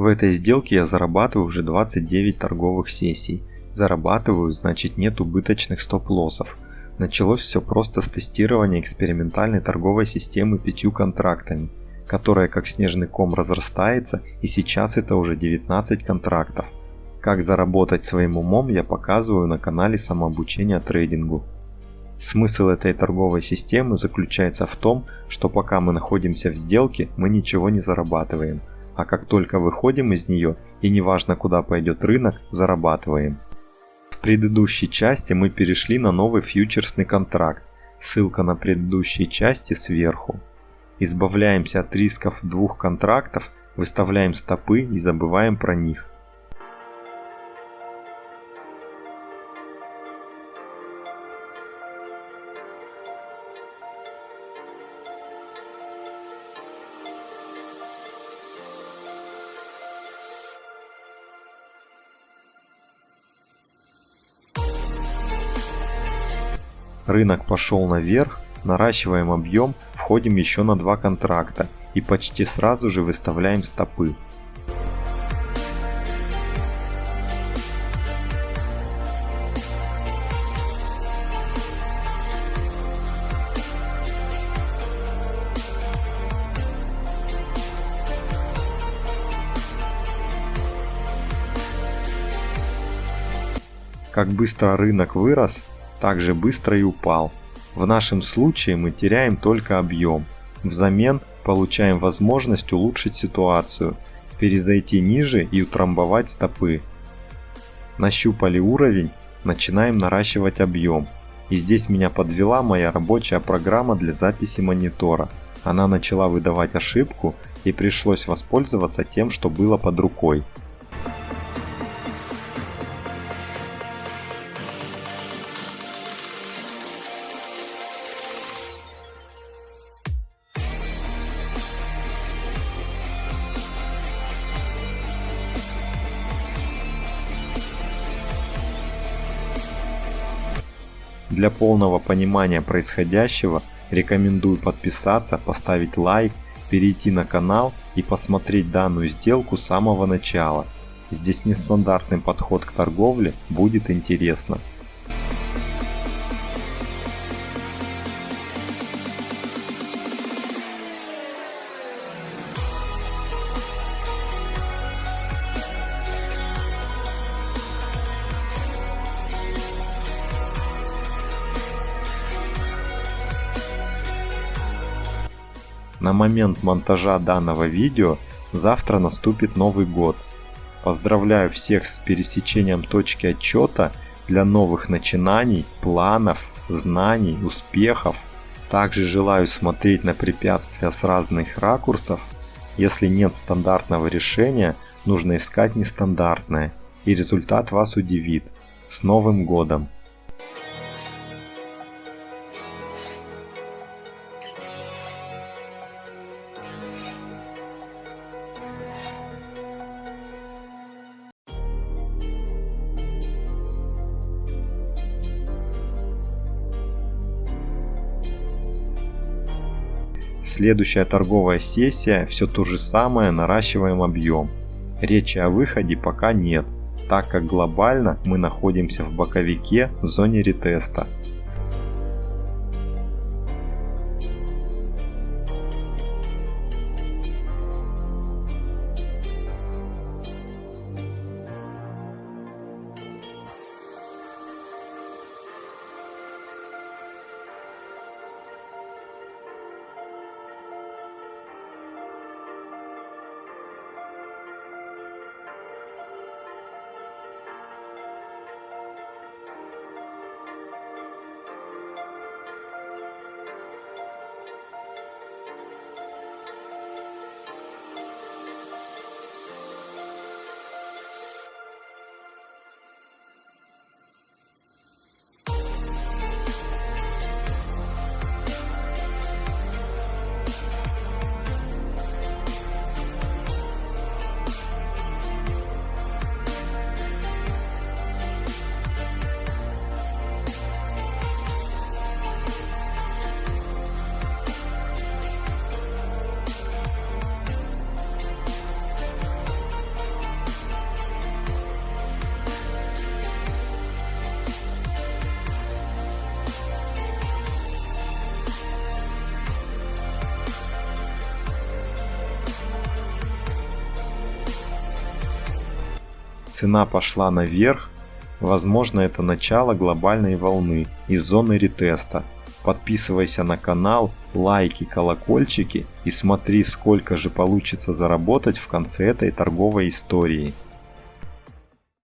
В этой сделке я зарабатываю уже 29 торговых сессий. Зарабатываю, значит нет убыточных стоп-лоссов. Началось все просто с тестирования экспериментальной торговой системы пятью контрактами, которая как снежный ком разрастается и сейчас это уже 19 контрактов. Как заработать своим умом я показываю на канале самообучения трейдингу. Смысл этой торговой системы заключается в том, что пока мы находимся в сделке, мы ничего не зарабатываем, а как только выходим из нее, и неважно куда пойдет рынок, зарабатываем. В предыдущей части мы перешли на новый фьючерсный контракт, ссылка на предыдущие части сверху. Избавляемся от рисков двух контрактов, выставляем стопы и забываем про них. Рынок пошел наверх, наращиваем объем, входим еще на два контракта и почти сразу же выставляем стопы. Как быстро рынок вырос, так же быстро и упал. В нашем случае мы теряем только объем. Взамен получаем возможность улучшить ситуацию, перезайти ниже и утрамбовать стопы. Нащупали уровень, начинаем наращивать объем. И здесь меня подвела моя рабочая программа для записи монитора. Она начала выдавать ошибку и пришлось воспользоваться тем, что было под рукой. Для полного понимания происходящего рекомендую подписаться, поставить лайк, перейти на канал и посмотреть данную сделку с самого начала. Здесь нестандартный подход к торговле, будет интересно. На момент монтажа данного видео завтра наступит Новый год. Поздравляю всех с пересечением точки отчета для новых начинаний, планов, знаний, успехов. Также желаю смотреть на препятствия с разных ракурсов. Если нет стандартного решения, нужно искать нестандартное, и результат вас удивит. С Новым Годом! Следующая торговая сессия, все то же самое, наращиваем объем. Речи о выходе пока нет, так как глобально мы находимся в боковике в зоне ретеста. Цена пошла наверх, возможно это начало глобальной волны из зоны ретеста. Подписывайся на канал, лайки, колокольчики и смотри сколько же получится заработать в конце этой торговой истории.